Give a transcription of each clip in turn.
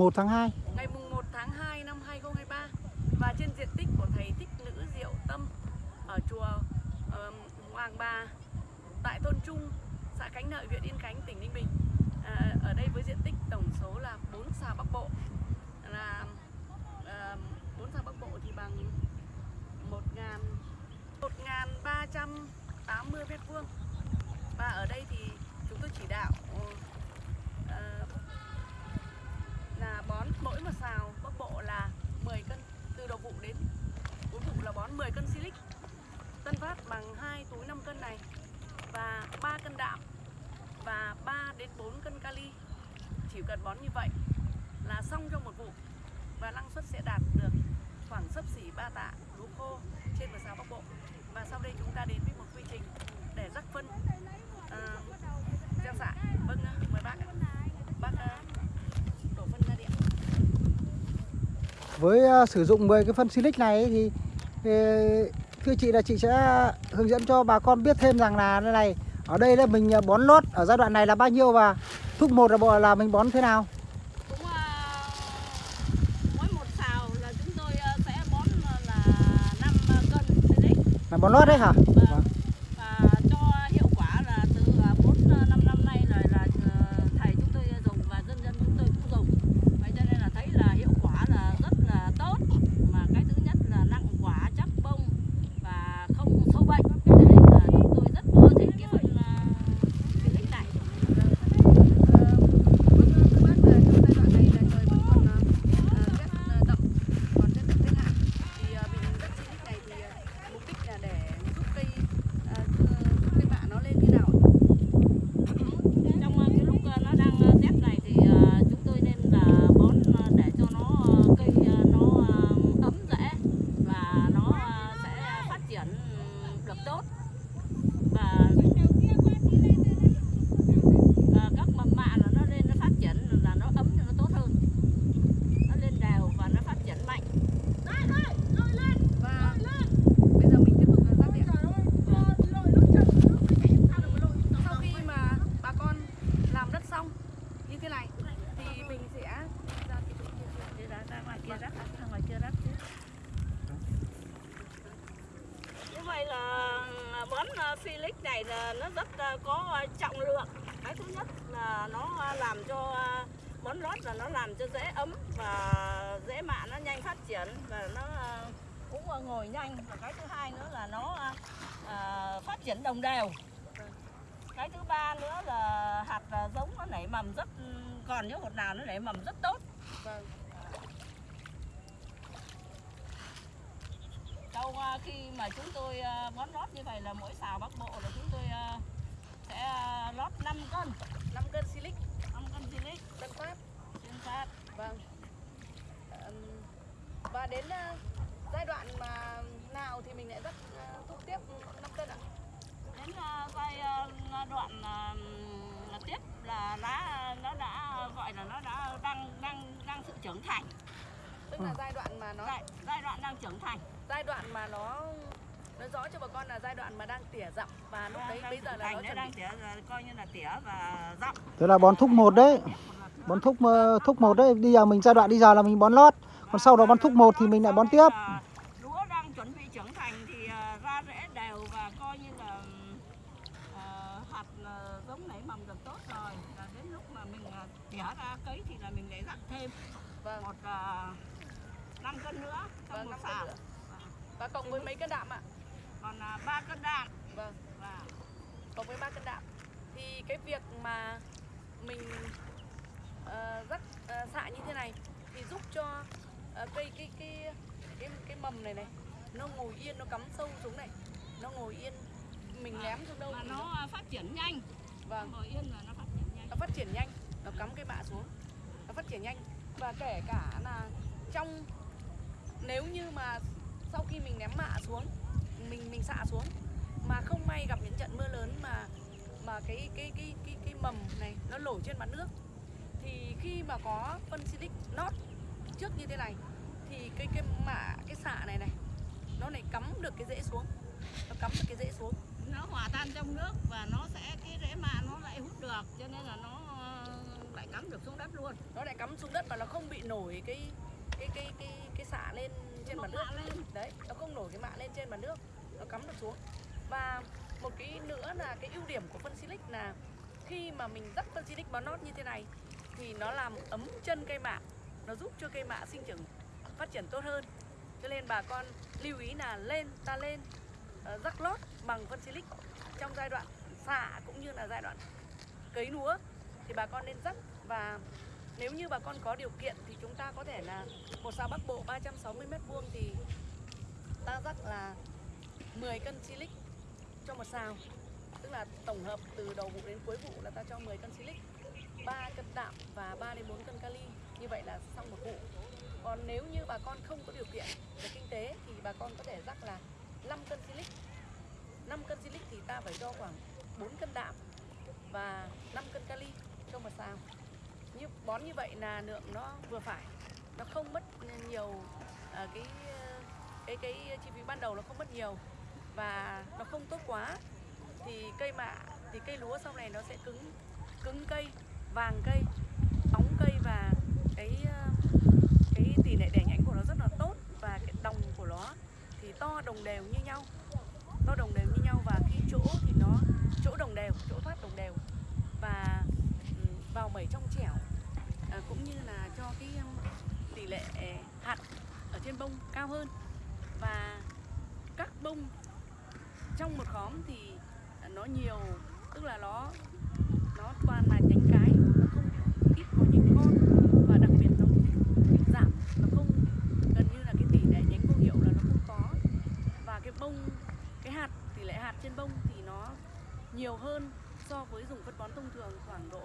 1 tháng 2 ngày mùng 1 tháng 2 năm 2023 và trên diện tích của thầy Thích Nữ Diệu Tâm ở chùa ờ, Hoàng Bà tại thôn Trung, xã Cánh Nợi, huyện Yên Khánh, tỉnh Ninh Bình. À, ở đây với diện tích tổng số là 4 xà Bắc Bộ. Là à, 4 xà Bắc Bộ thì bằng 1 ngàn 1.380 mét vuông. Và ở đây thì chúng tôi chỉ đạo ờ, là bón mỗi một xào bắc bộ là 10 cân từ đầu vụ đến cuối vụ là bón 10 cân silic. Tân phát bằng 2 túi 5 cân này và 3 cân đạm và 3 đến 4 cân kali. Chỉ cần bón như vậy là xong cho một vụ và năng suất sẽ đạt được khoảng sấp xỉ 3 tạ lúa khô trên một xào bắc bộ. Và sau đây chúng ta đến với một quy trình để rắc phân. À, gieo xạ. Vâng mời bác bác uh, đổ phân ra điện với uh, sử dụng 10 cái phân silic này thì thưa chị là chị sẽ hướng dẫn cho bà con biết thêm rằng là đây này ở đây là mình ờ, bón lót ở giai đoạn này là bao nhiêu và thuốc một là bộ là mình bón thế nào? Cũng à, mỗi một xào là chúng tôi à, sẽ bón là 5 cân là bón lót đấy hả? Vâng. và cho hiệu quả là từ 4 5 năm nay rồi là à, thầy chúng tôi dùng và dân dân chúng tôi cũng dùng vậy cho nên là thấy là hiệu quả là rất là tốt mà cái thứ nhất là nặng quả chắc bông và không sâu bệnh cho nên là chúng tôi rất ưa thích cái phân à, silic này trong ờ, cái lúc ờ, nó đang ờ, rét này thì ờ, chúng tôi nên là bón ờ, để cho nó ờ, cây ờ, nó ờ, ấm rễ và nó ờ, sẽ phát triển được tốt và ờ, các mầm mạ là nó lên nó phát triển là nó ấm cho nó tốt hơn nó lên đều và nó phát triển mạnh Sau khi mà bà con làm đất xong như thế này thì mình sẽ ra cái chỗ kia Đi ra, ra ngoài kia rắc, ra ngoài kia rắc chứ đây là à, bón à, Felix này là nó rất à, có trọng lượng. Cái thứ nhất là nó làm cho bón lót là nó làm cho dễ ấm và dễ mạ, nó nhanh phát triển và nó cũng ngồi nhanh. Và cái thứ hai nữa là nó phát triển đồng đều. Cái thứ ba nữa là hạt giống nó nảy mầm rất ừ, còn những hột nào nó nảy mầm rất tốt. Vâng. Sau à, khi mà chúng tôi à, bón lót như vậy là mỗi xào bắc bộ là chúng tôi à, sẽ lót 5 cân, 5 cân silic 5 cân silic tân phát trên phát. Vâng. Và đến giai đoạn mà nào thì mình lại ờ, thuốc tiếp 5 cân ạ? Đến giai đoạn tiếp là lá nó đã gọi là nó đã đang đang đang sự trưởng thành. Tức là giai đoạn mà nó Giai, giai đoạn đang trưởng thành. Giai đoạn mà nó nói rõ cho bà con là giai đoạn mà đang tỉa dặm và lúc đấy Đang bây giờ là nó đấy, chuẩn đang tỉa là coi như là tỉa và dặm. tức là bón thuốc một đấy. Bón thuốc ờ, thuốc một đấy bây giờ mình giai đoạn đi giờ là mình bón lót. Còn sau đó bón thuốc một thì mình lại bón tiếp. À, lúa đang chuẩn bị trưởng thành thì à, ra rễ đều và coi như là hạt giống nảy mầm được tốt rồi. Và đến lúc mà mình tỉa ra cấy thì là mình lại rắc thêm vâng. một uh, 5 cân nữa trong Vâng, một năm cân xào. nữa. Và cộng với mấy cân đạm ạ? Còn uh, 3 cân đạm. Vâng. Và cộng với ba cân đạm. Thì cái việc mà mình ờ, rắc ờ, xạ như thế này thì giúp cho ờ, cây cái cái cái cái mầm này này nó ngồi yên nó cắm sâu xuống này nó ngồi yên. Mình ném xuống đâu mà nó à, phát triển nhanh. Vâng. Ngồi yên là nó phát triển nhanh. Nó phát triển nhanh nó cắm cái mạ xuống nó phát triển nhanh. Và kể cả là trong nếu như mà sau khi mình ném mạ xuống mình mình xạ xuống mà không may gặp những trận mưa lớn mà mà cái cái cái cái cái mầm này nó nổi trên mặt nước thì khi mà có phân silic nót trước như thế này thì cái cái mạ cái xạ này này nó lại cắm được cái rễ xuống. Nó cắm được cái rễ xuống. Nó hòa tan trong nước và nó sẽ cái rễ mạ nó lại hút được cho nên là nó ờ, lại cắm được xuống đất luôn. Nó lại cắm xuống đất và nó không bị nổi cái cái cái cái cái xạ lên trên mặt nước. lên. Đấy nó không nổi cái mạ lên trên mặt nước nó cắm được xuống. Và một cái nữa là cái ưu điểm của phân silic là khi mà mình rắc phân silic bón nót như thế này thì nó làm ấm chân cây mạ. Nó giúp cho cây mạ sinh trưởng phát triển tốt hơn. Cho nên bà con lưu ý là lên ta lên uh, rắc lót bằng phân silic trong giai đoạn xạ cũng như là giai đoạn cấy lúa. Thì bà con nên rắc và nếu như bà con có điều kiện thì chúng ta có thể là một xào Bắc Bộ 360 m2 thì ta rắc là 10 cân silic cho một sào tức là tổng hợp từ đầu vụ đến cuối vụ là ta cho 10 cân silic 3 cân đạm và 3 đến 4 cân kali. Như vậy là xong một vụ. Còn nếu như bà con không có điều kiện về kinh tế thì bà con có thể rắc là 5 cân silic 5 cân silic thì ta phải cho khoảng 4 cân đạm và 5 cân kali cho một sào như bón như vậy là lượng nó vừa phải. Nó không mất nhiều à, cái cái cái chi phí ban đầu nó không mất nhiều và nó không tốt quá. Thì cây mạ thì cây lúa sau này nó sẽ cứng cứng cây vàng cây bóng cây và cái à, cái tỷ lệ đẻ nhánh của nó rất là tốt và cái đồng của nó thì to đồng đều như nhau. To đồng đều như nhau và khi chỗ thì nó chỗ đồng đều chỗ thoát đồng đều. Và ừ, vào mẩy trong chẻo. Ờ, cũng như là cho cái tỷ lệ hạt ở trên bông cao hơn. Và các bông trong một khóm thì nó nhiều, tức là nó nó toàn là nhánh cái, nó không ít có những con. Và đặc biệt nó giảm, nó không, gần như là cái tỷ lệ nhánh vô hiệu là nó không có. Và cái bông, cái hạt, tỷ lệ hạt trên bông thì nó nhiều hơn so với dùng phân bón thông thường khoảng độ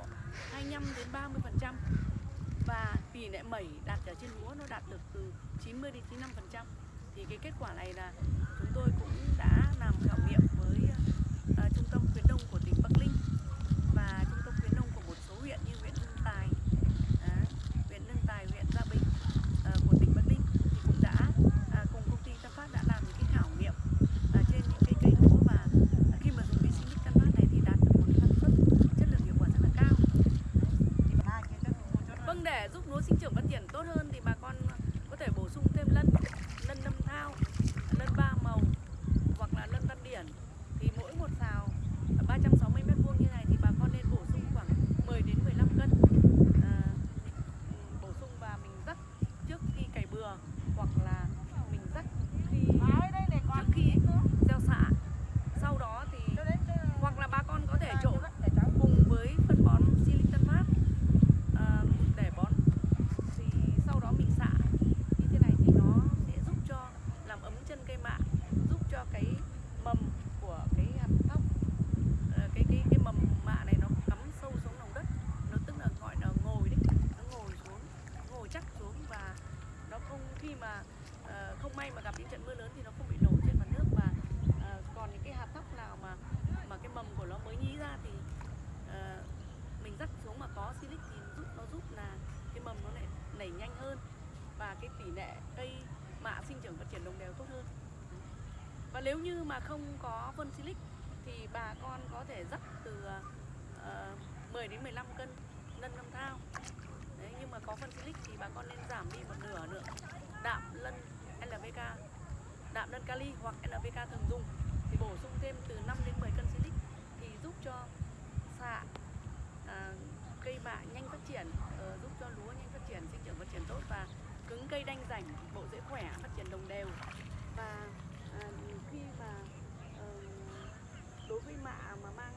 25 đến 30 phần trăm và tỷ lệ mẩy đạt ở trên lúa nó đạt được từ 90 đến 95 phần trăm. Thì cái kết quả này là chúng tôi cũng đã làm khảo nghiệm với uh, trung tâm khuyến nông của tỉnh Bắc Ninh và trung tâm khuyến nông của một số huyện như huyện Hưng Tài, à, huyện Hưng Tài, huyện Gia Bình uh, của tỉnh Bắc Ninh thì cũng đã uh, cùng công ty Tân Phát đã làm những cái khảo nghiệm uh, trên những cái cây lúa và uh, khi mà dùng cái sinh Tân Phát này thì đạt được một cái năng suất chất lượng hiệu quả rất là cao. Vâng để giúp lúa sinh trưởng phát triển tốt hơn thì bà con có thể bổ sung thêm lân, lân nâm thao, lân ba màu hoặc là lân văn điển thì mỗi một xào 360 mét vuông như này thì bà con nên bổ sung khoảng 10 đến 15 cân à, bổ sung và mình rắc trước khi cày bừa hoặc là mình rắc khi trước khi gieo xạ sau đó thì hoặc là bà con có thể trộn cùng với phân bón Silic Tân Phát à, để bón thì sau đó mình xạ như thế này thì nó sẽ giúp cho làm ấm chân cây mạ giúp cho cái mầm của cái hạt thóc ờ, cái cái cái mầm mạ này nó cắm sâu xuống lòng đất nó tức là gọi là ngồi đấy nó ngồi xuống ngồi chắc xuống và nó không khi mà ờ, không may mà gặp những trận mưa lớn thì nó không bị nổi trên mặt nước và ờ, còn những cái hạt thóc nào mà mà cái mầm của nó mới nhí ra thì ờ, mình rắc xuống mà có silic thì giúp nó giúp là cái mầm nó lại nảy nhanh hơn và cái tỷ lệ cây mạ sinh trưởng phát triển đồng đều tốt hơn và nếu như mà không có phân silic thì bà con có thể dắt từ ờ, uh, 10 đến 15 cân lân năm thao. Đấy, nhưng mà có phân silic thì bà con nên giảm đi một nửa lượng đạm lân NPK đạm lân kali hoặc NPK thường dùng. Thì bổ sung thêm từ 5 đến 10 cân silic thì giúp cho xạ à, cây mạ nhanh phát triển uh, giúp cho lúa nhanh phát triển sinh trưởng phát triển tốt và cứng cây đanh rảnh bộ rễ khỏe phát triển đồng đều. Và à, khi mà ờ, đối với mạ mà mang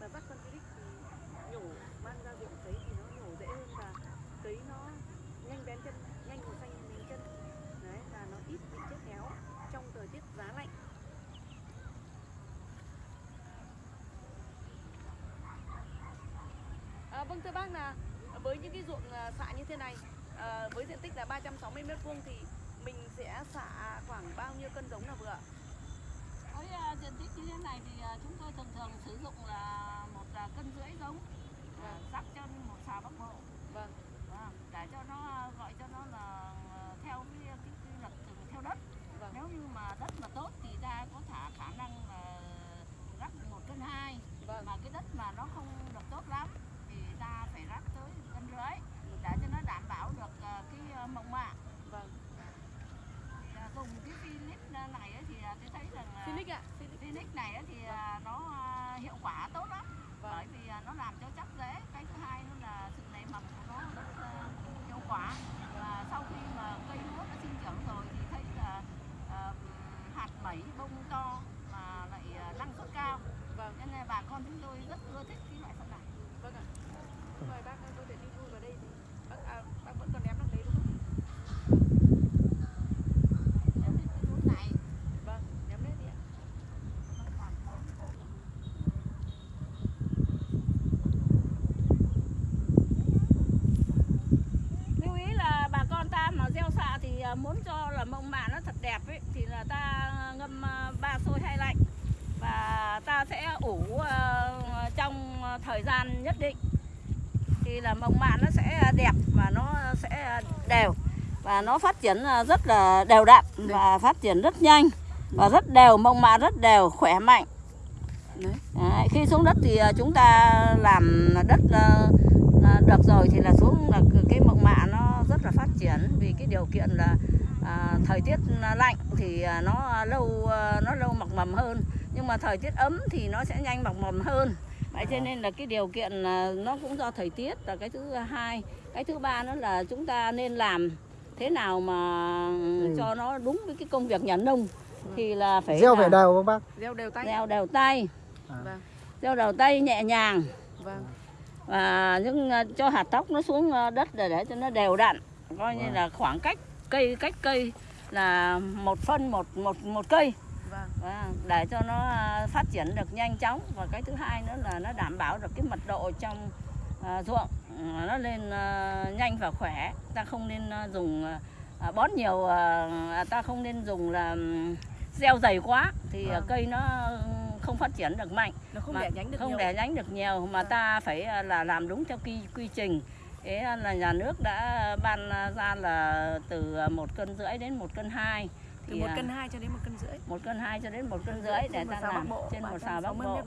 và rắc phân silic thì nhổ mang ra ruộng cấy thì nó nhổ dễ hơn và cấy nó nhanh bén chân nhanh màu xanh bén chân đấy và nó ít bị chết héo trong thời tiết giá lạnh À, vâng thưa bác là với những cái ruộng à, xạ như thế này à, với diện tích là 360 mét vuông thì mình sẽ xạ khoảng bao nhiêu cân giống là vừa với à, diện tích như thế này thì à, chúng tôi thường thường sử dụng là một à, cân rưỡi giống rắc cho một xào bắc bộ Vâng. Vâng, để cho nó gọi cho nó là à, theo cái cái, cái luật từng theo đất Vâng. nếu như mà đất mà tốt thì ta có thả khả năng là rắc một cân hai Vâng. mà cái đất mà nó không được tốt lắm thì ta phải rắc tới cân rưỡi mời bác có thể đi vui vào đây thì bác, à, bác vẫn còn ném đằng đấy đúng không? Vâng, ném đấy đi ạ. lưu ý là bà con ta mà gieo muốn cho là mông mạ nó thật đẹp ấy thì là ta ngâm à, ba sôi hay lạnh. Và ta sẽ ủ à, trong thời gian nhất định. Thì là mông mạ nó sẽ đẹp và nó sẽ đều. Và nó phát triển à, rất là đều đặn và phát triển rất nhanh và rất đều mông mạ rất đều khỏe mạnh. Đấy. Đấy, khi xuống đất thì chúng ta làm đất được rồi thì là xuống là cái mộng mạ nó rất là phát triển. Vì cái điều kiện là à, thời tiết lạnh thì à, nó lâu à, nó lâu mọc mầm hơn. Nhưng mà thời tiết ấm thì nó sẽ nhanh mọc mầm hơn. Vậy cho nên là cái điều kiện à, nó cũng do thời tiết là cái thứ hai. Cái thứ ba nữa là chúng ta nên làm thế nào mà Ừ. cho nó đúng với cái công việc nhà nông. Thì là phải gieo phải đều không bác? Gieo đều tay. gieo đều tay. À. Vâng, gieo đầu tay nhẹ nhàng. Vâng. và những cho hạt tóc nó xuống đất để để cho nó đều đặn. Coi như Vâng. là khoảng cách cây cách cây là một phân một một một cây Vâng. để cho nó ờ, phát triển được nhanh chóng và cái thứ hai nữa là nó đảm bảo được cái mật độ trong ờ, ruộng nó lên ờ, nhanh và khỏe ta không nên ờ, dùng ờ, bón nhiều ờ, ta không nên dùng là gieo dày quá thì Vâng. cây nó không phát triển được mạnh Nó không mà đẻ nhánh được không nhiều. đẻ nhánh được nhiều mà Vâng. ta phải à, là làm đúng theo quy quy trình thế là nhà nước đã ban ra là từ một cân rưỡi đến một cân hai. Từ một à, cân hai cho đến một cân rưỡi? một cân hai cho đến một cân rưỡi để ta làm trên một xào bắc bộ.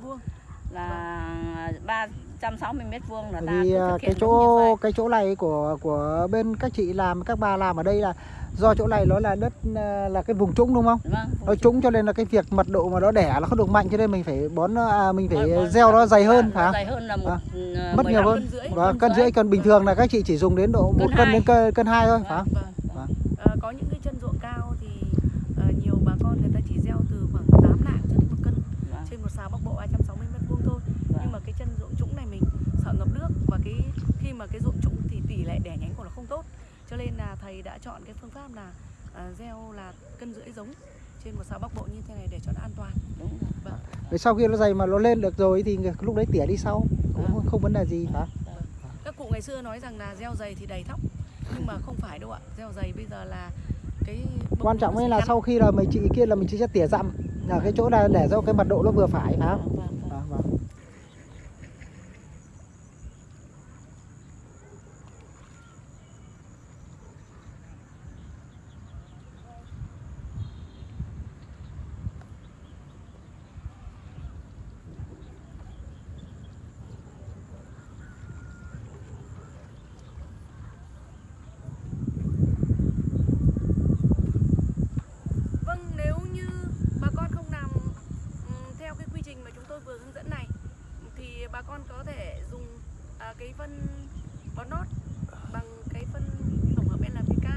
là vâng. ba 160 mét vuông là ta vì à, cái chỗ cái chỗ này của của bên các chị làm các bà làm ở đây là do chỗ này nó là đất à, là cái vùng trũng đúng không? Vâng, nó trũng cho nên là cái việc mật độ mà nó đẻ nó không được mạnh cho nên mình phải bón à, mình phải bón, gieo nó dày hơn vâng, phải không? Dày hơn là một vâng. ừ, à, mất nhiều hơn. Cân rưỡi, vâng, và cân rưỡi còn bình thường là các chị chỉ dùng đến độ một cân đến cân, cân hai thôi phải không? Vâng. Đã chọn cái phương pháp là ờ, gieo là cân rưỡi giống trên một xào bắc bộ như thế này để cho nó an toàn. đúng rồi. Vâng. Rồi sau khi nó dày mà nó lên được rồi thì lúc đấy tỉa đi sau cũng không vấn đề gì phải không? Các cụ ngày xưa nói rằng là gieo dày thì đầy thóc nhưng mà không phải đâu ạ. Gieo dày bây giờ là cái quan trọng ấy là ngắn. sau khi là mình chị kia là mình chỉ sẽ tỉa dặm ở cái chỗ là để cho cái mật độ nó vừa phải phải không Vâng, vâng. À, vâng. Vâng, nếu như bà con không làm ừm, theo cái quy trình mà chúng tôi vừa hướng dẫn này thì bà con có thể dùng à, cái phân bón nốt bằng cái phân tổng hợp NPK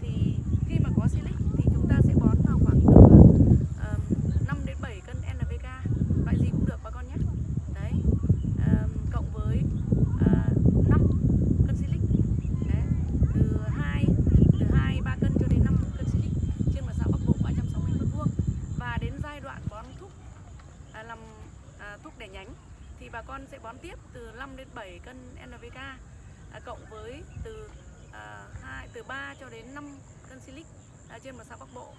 thì khi mà có silic thì chúng ta sẽ bón vào khoảng từ uh, 5 đến 7 cân NPK loại gì cũng được bà con nhé đấy Ờm, cộng với uh, 5 cân silic đấy từ 2 từ 2 3 cân cho đến 5 cân silic trên một xã Bắc Bộ 360 mét vuông và đến giai đoạn bón thúc à, làm à, thúc đẻ nhánh thì bà con sẽ bón tiếp từ 5 đến 7 cân NPK à, cộng với từ à, 2 từ 3 cho đến 5 cân silic à, trên một sao Bắc Bộ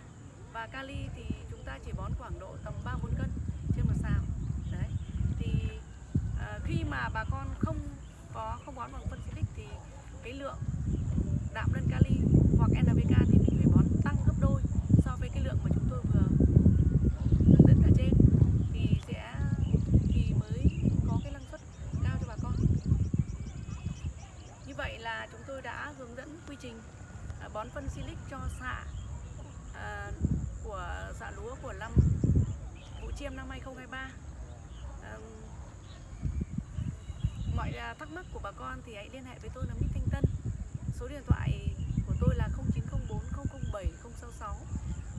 và kali thì chúng ta chỉ bón khoảng độ tầm 3 4 cân trên một sao. Đấy. Thì à, khi mà bà con không có không bón bằng phân silic thì cái lượng đạm lân kali hoặc NPK thì mình phải bón tăng gấp đôi so với cái lượng mà chúng tôi vừa hướng dẫn ở trên thì sẽ thì mới có cái năng suất cao cho bà con như vậy là chúng tôi đã hướng dẫn quy trình à, bón phân silic cho xạ à, của xạ lúa của năm vụ chiêm năm 2023 Ờm, mọi à, thắc mắc của bà con thì hãy liên hệ với tôi là Mít Thanh Tân. Số điện thoại của tôi là 0904 007 066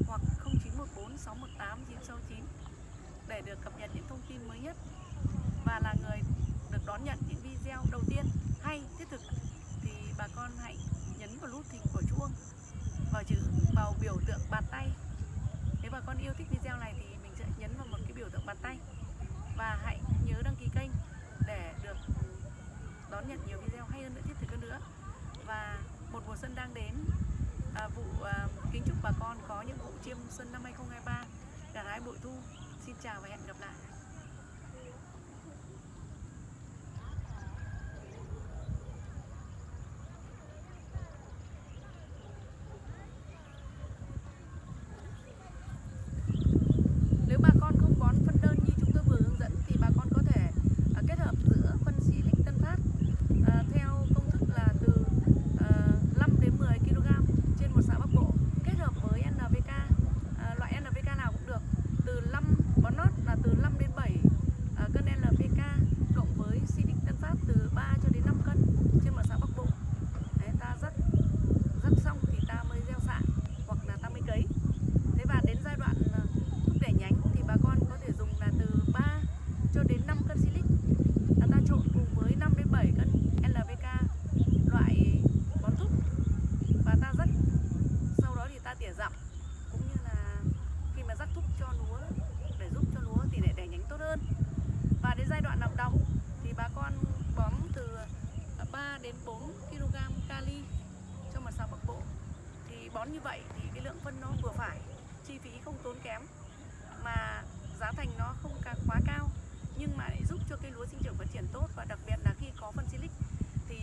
hoặc 0914 618 969 để được cập nhật những thông tin mới nhất và là người được đón nhận những video đầu tiên hay thiết thực thì bà con hãy đánh vào nút thình của chuông vào chữ vào biểu tượng bàn tay. Nếu bà con yêu thích video này thì mình sẽ nhấn vào một cái biểu tượng bàn tay. Và hãy nhớ đăng ký kênh để được đón nhận nhiều video hay hơn nữa thiết thực hơn nữa. Và một mùa xuân đang đến. À, vụ à, kính chúc bà con có những vụ chiêm xuân năm 2023 gặt hái bội thu. Xin chào và hẹn gặp lại. Bón như vậy thì cái lượng phân nó vừa phải chi phí không tốn kém mà giá thành nó không quá cao nhưng mà lại giúp cho cây lúa sinh trưởng phát triển tốt và đặc biệt là khi có phân silic thì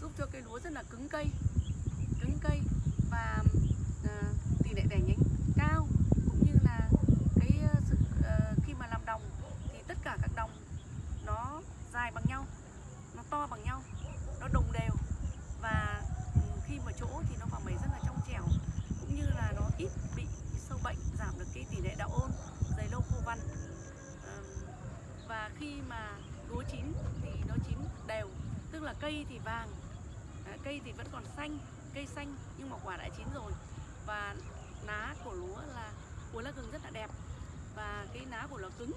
giúp cho cây lúa rất là cứng cây cứng cây và uh, tỷ lệ đẻ nhánh cao cũng như là cái ờ, sự uh, khi mà làm đồng thì tất cả các đồng nó dài bằng nhau nó to bằng nhau nó đồng đều và ừ, khi mà chỗ thì nó vào mẩy rất là trong trẻo cũng như là nó ít bị sâu bệnh giảm được cái tỷ lệ đạo ôn dày lâu khô văn Ờm, và khi mà lúa chín thì nó chín đều tức là cây thì vàng à, cây thì vẫn còn xanh cây xanh nhưng mà quả đã chín rồi. Và lá của lúa là của lá gừng rất là đẹp. Và cái lá của nó cứng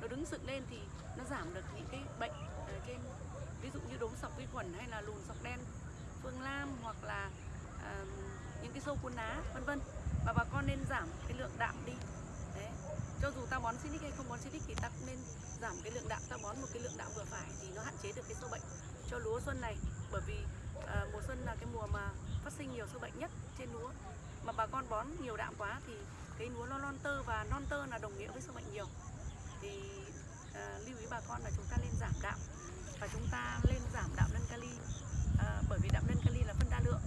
nó đứng dựng lên thì nó giảm được những cái bệnh à, trên ví dụ như đốm sọc vi khuẩn hay là lùn sọc đen phương lam hoặc là à, những cái sâu cuốn lá vân vân. Và bà con nên giảm cái lượng đạm đi. Đấy. Cho dù ta bón xinic hay không bón xinic thì ta cũng nên giảm cái lượng đạm. Ta bón một cái lượng đạm vừa phải thì nó hạn chế được cái sâu bệnh cho lúa xuân này bởi vì à, mùa xuân là cái mùa mà phát sinh nhiều sâu bệnh nhất trên lúa. Mà bà con bón nhiều đạm quá thì cái lúa nó non tơ và non tơ là đồng nghĩa với sâu bệnh nhiều. Thì à, lưu ý bà con là chúng ta nên giảm đạm và chúng ta lên giảm đạm nâng kali à, bởi vì đạm nâng kali là phân đa lượng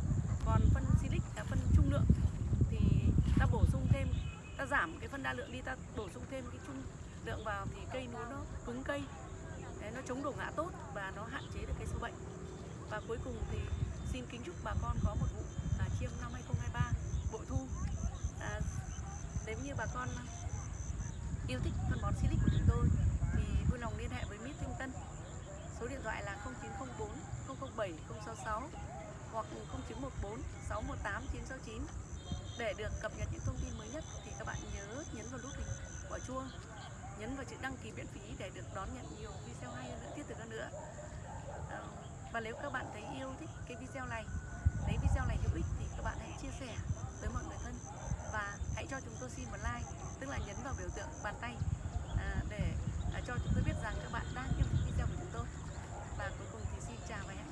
còn phân silic là phân trung lượng. Thì ta bổ sung thêm ta giảm cái phân đa lượng đi ta bổ sung thêm cái trung lượng vào thì cây lúa nó cứng cây. Đấy, nó chống đổ ngã tốt và nó hạn chế được cái sâu bệnh. Và cuối cùng thì xin kính chúc bà con có một vụ là chiêm năm 2023 bội thu. À, nếu như bà con yêu thích phân bón silic của chúng tôi thì vui lòng liên hệ với Mít Thanh Tân. Số điện thoại là 0904 007 066 hoặc 0914 618 969 để được cập nhật những thông tin mới nhất thì các bạn nhớ nhấn vào nút hình quả chuông nhấn vào chữ đăng ký miễn phí để được đón nhận nhiều video hay hơn nữa thiết thực hơn nữa. Ờ, và nếu các bạn thấy yêu thích cái video này thấy video này hữu ích thì các bạn hãy chia sẻ tới mọi người thân. Và hãy cho chúng tôi xin một like tức là nhấn vào biểu tượng bàn tay à, để à, cho chúng tôi biết rằng các bạn đang yêu thích video của chúng tôi. Và cuối cùng thì xin chào mọi người.